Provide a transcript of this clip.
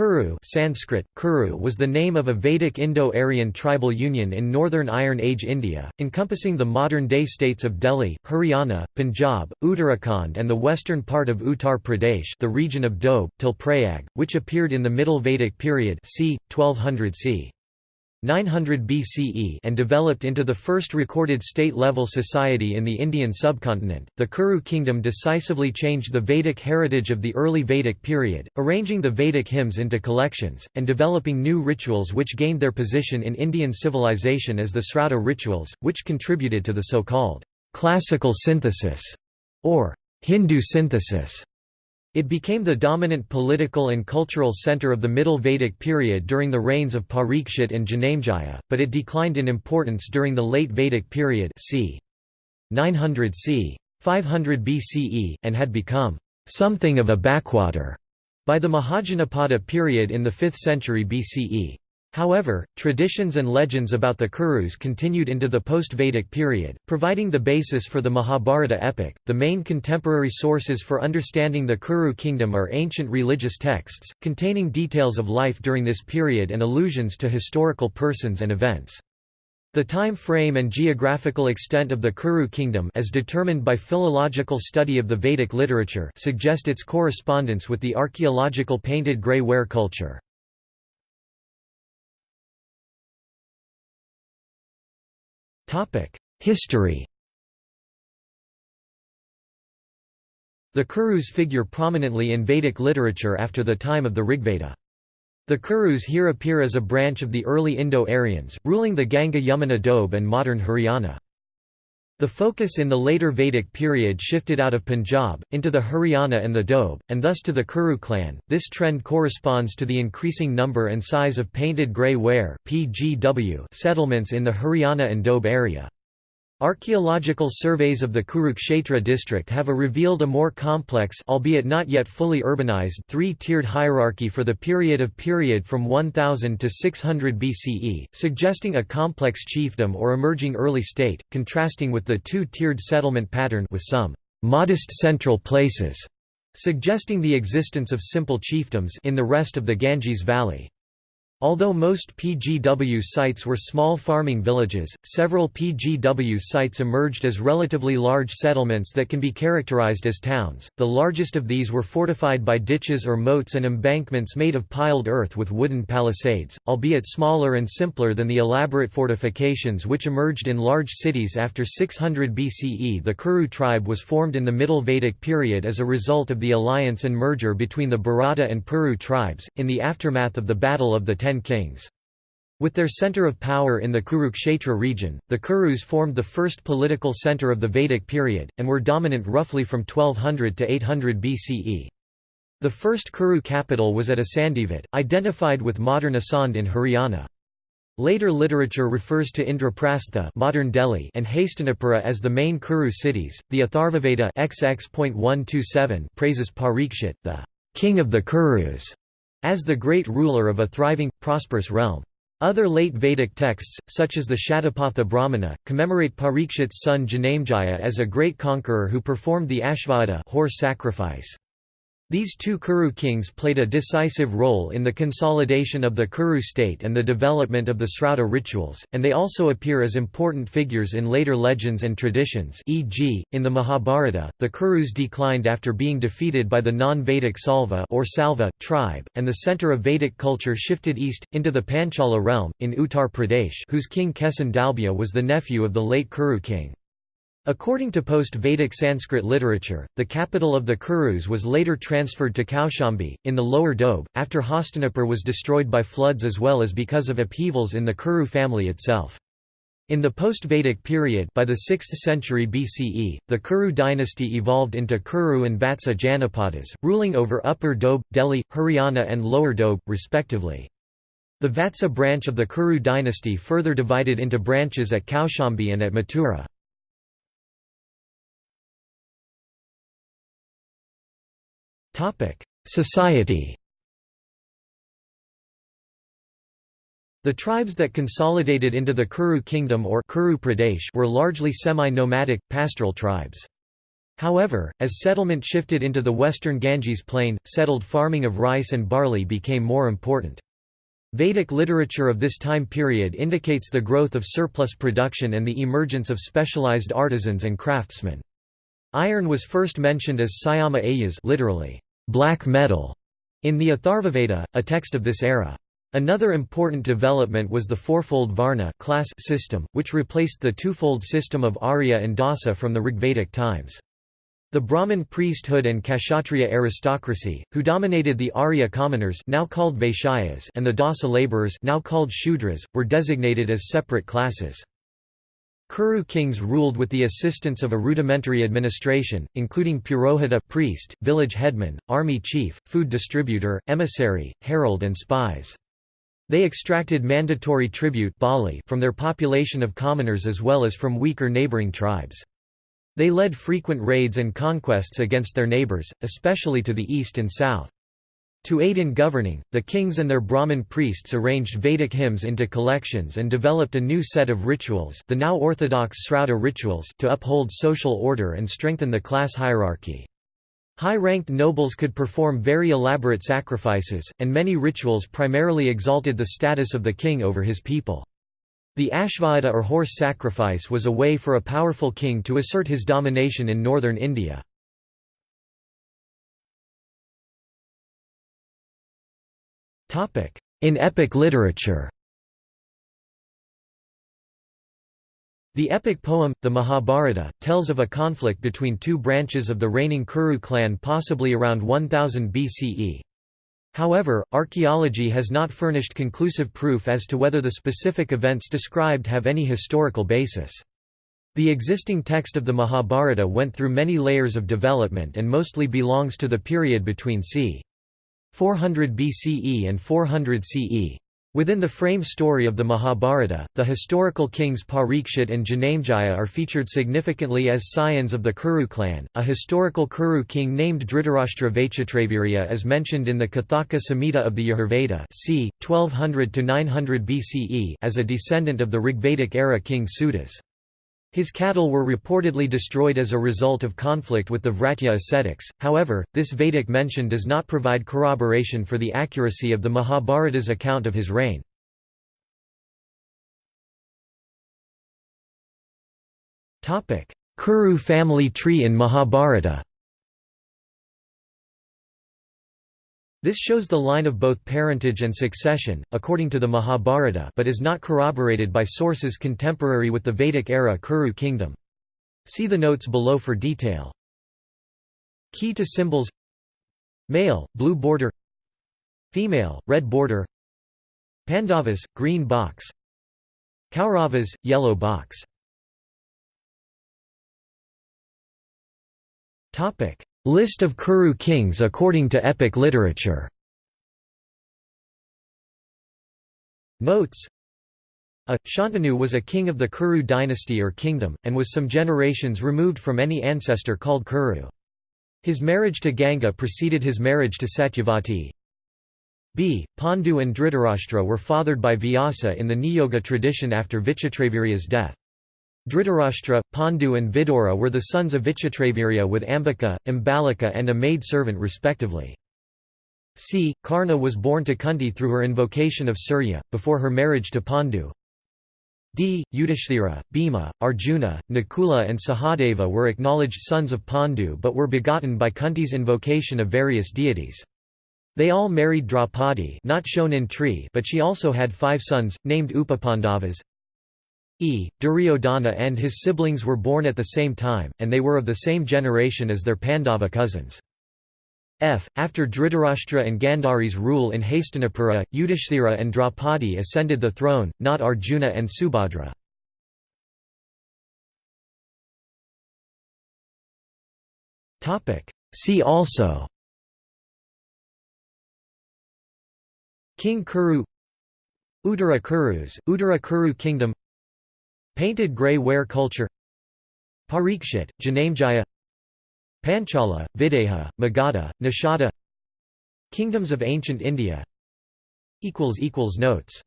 Kuru Sanskrit, Kuru was the name of a Vedic Indo-Aryan tribal union in northern Iron Age India, encompassing the modern-day states of Delhi, Haryana, Punjab, Uttarakhand and the western part of Uttar Pradesh the region of Doab, till Prayag, which appeared in the Middle Vedic period c. 1200 c. 900 BCE and developed into the first recorded state-level society in the Indian subcontinent. The Kuru kingdom decisively changed the Vedic heritage of the early Vedic period, arranging the Vedic hymns into collections and developing new rituals which gained their position in Indian civilization as the Srauta rituals, which contributed to the so-called classical synthesis or Hindu synthesis it became the dominant political and cultural center of the Middle Vedic period during the reigns of Parikshit and Janamejaya, but it declined in importance during the late Vedic period c. 900 c. 500 BCE, and had become something of a backwater by the Mahajanapada period in the 5th century BCE. However, traditions and legends about the Kurus continued into the post-Vedic period, providing the basis for the Mahabharata epic. The main contemporary sources for understanding the Kuru kingdom are ancient religious texts, containing details of life during this period and allusions to historical persons and events. The time frame and geographical extent of the Kuru kingdom as determined by philological study of the Vedic literature suggest its correspondence with the archaeological painted grey ware culture. History The Kurus figure prominently in Vedic literature after the time of the Rigveda. The Kurus here appear as a branch of the early Indo-Aryans, ruling the Ganga-Yamuna Doab and modern Haryana. The focus in the later Vedic period shifted out of Punjab, into the Haryana and the Doab, and thus to the Kuru clan. This trend corresponds to the increasing number and size of painted grey ware settlements in the Haryana and Doab area. Archaeological surveys of the Kurukshetra district have a revealed a more complex albeit not yet fully urbanized three-tiered hierarchy for the period of period from 1000 to 600 BCE, suggesting a complex chiefdom or emerging early state, contrasting with the two-tiered settlement pattern with some modest central places, suggesting the existence of simple chiefdoms in the rest of the Ganges Valley. Although most PGW sites were small farming villages, several PGW sites emerged as relatively large settlements that can be characterized as towns. The largest of these were fortified by ditches or moats and embankments made of piled earth with wooden palisades, albeit smaller and simpler than the elaborate fortifications which emerged in large cities after 600 BCE. The Kuru tribe was formed in the Middle Vedic period as a result of the alliance and merger between the Bharata and Puru tribes, in the aftermath of the Battle of the Ten Kings. With their center of power in the Kurukshetra region, the Kurus formed the first political center of the Vedic period, and were dominant roughly from 1200 to 800 BCE. The first Kuru capital was at Asandivat, identified with modern Asand in Haryana. Later literature refers to Indraprastha modern Delhi and Hastinapura as the main Kuru cities. The Atharvaveda XX.127 praises Parikshit, the king of the Kurus, as the great ruler of a thriving, prosperous realm. Other late Vedic texts, such as the Shatapatha Brahmana, commemorate Parikshit's son Janamejaya as a great conqueror who performed the Ashvamedha horse sacrifice. These two Kuru kings played a decisive role in the consolidation of the Kuru state and the development of the Srauta rituals, and they also appear as important figures in later legends and traditions e.g., in the Mahabharata, the Kurus declined after being defeated by the non-Vedic Salva or Salva tribe, and the center of Vedic culture shifted east, into the Panchala realm, in Uttar Pradesh whose king Kesin Dalbhya was the nephew of the late Kuru king. According to post-Vedic Sanskrit literature, the capital of the Kurus was later transferred to Kaushambi, in the lower Doab, after Hastinapur was destroyed by floods as well as because of upheavals in the Kuru family itself. In the post-Vedic period by the 6th century BCE, the Kuru dynasty evolved into Kuru and Vatsa Janapadas, ruling over Upper Doab, Delhi, Haryana and Lower Doab, respectively. The Vatsa branch of the Kuru dynasty further divided into branches at Kaushambi and at Mathura. Society The tribes that consolidated into the Kuru kingdom or Kuru Pradesh were largely semi-nomadic, pastoral tribes. However, as settlement shifted into the western Ganges plain, settled farming of rice and barley became more important. Vedic literature of this time period indicates the growth of surplus production and the emergence of specialized artisans and craftsmen. Iron was first mentioned as Syama Ayas literally, black metal, in the Atharvaveda, a text of this era. Another important development was the fourfold Varna class system, which replaced the twofold system of Arya and Dasa from the Rigvedic times. The Brahmin priesthood and Kshatriya aristocracy, who dominated the Arya commoners now called Vaishyas and the Dasa laborers now called Shudras, were designated as separate classes. Kuru kings ruled with the assistance of a rudimentary administration, including Purohita priest, village headman, army chief, food distributor, emissary, herald and spies. They extracted mandatory tribute from their population of commoners as well as from weaker neighboring tribes. They led frequent raids and conquests against their neighbors, especially to the east and south. To aid in governing, the kings and their Brahmin priests arranged Vedic hymns into collections and developed a new set of rituals the now orthodox Srauta rituals to uphold social order and strengthen the class hierarchy. High-ranked nobles could perform very elaborate sacrifices, and many rituals primarily exalted the status of the king over his people. The Ashvamedha or horse sacrifice was a way for a powerful king to assert his domination in northern India. In epic literature The epic poem, the Mahabharata, tells of a conflict between two branches of the reigning Kuru clan possibly around 1000 BCE. However, archaeology has not furnished conclusive proof as to whether the specific events described have any historical basis. The existing text of the Mahabharata went through many layers of development and mostly belongs to the period between c. 400 BCE and 400 CE. Within the frame story of the Mahabharata, the historical kings Parikshit and Janamejaya are featured significantly as scions of the Kuru clan. A historical Kuru king named Dhritarashtra Vaichitravirya is mentioned in the Kathaka Samhita of the Yajurveda c. 1200 900 BCE as a descendant of the Rigvedic era king Sudas. His cattle were reportedly destroyed as a result of conflict with the Vratya ascetics, however, this Vedic mention does not provide corroboration for the accuracy of the Mahabharata's account of his reign. Kuru family tree in Mahabharata This shows the line of both parentage and succession, according to the Mahabharata but is not corroborated by sources contemporary with the Vedic-era Kuru kingdom. See the notes below for detail. Key to symbols. Male, blue border. Female, red border. Pandavas, green box. Kauravas, yellow box List of Kuru kings according to epic literature Notes a. Shantanu was a king of the Kuru dynasty or kingdom, and was some generations removed from any ancestor called Kuru. His marriage to Ganga preceded his marriage to Satyavati. B. Pandu and Dhritarashtra were fathered by Vyasa in the Niyoga tradition after Vichitravirya's death. Dhritarashtra, Pandu and Vidura were the sons of Vichitravirya with Ambika, Ambalika and a maid-servant respectively. C. Karna was born to Kunti through her invocation of Surya, before her marriage to Pandu. D. Yudhishthira, Bhima, Arjuna, Nakula and Sahadeva were acknowledged sons of Pandu but were begotten by Kunti's invocation of various deities. They all married Draupadi not shown in tree but she also had five sons, named Upapandavas, E. Duryodhana and his siblings were born at the same time, and they were of the same generation as their Pandava cousins. F. After Dhritarashtra and Gandhari's rule in Hastinapura, Yudhishthira and Draupadi ascended the throne, not Arjuna and Subhadra. See also King Kuru Uttara Kurus, Uttara Kuru Kingdom Painted grey ware culture. Parikshit, Janamejaya. Panchala, Videha, Magadha, Nishada Kingdoms of ancient India. Notes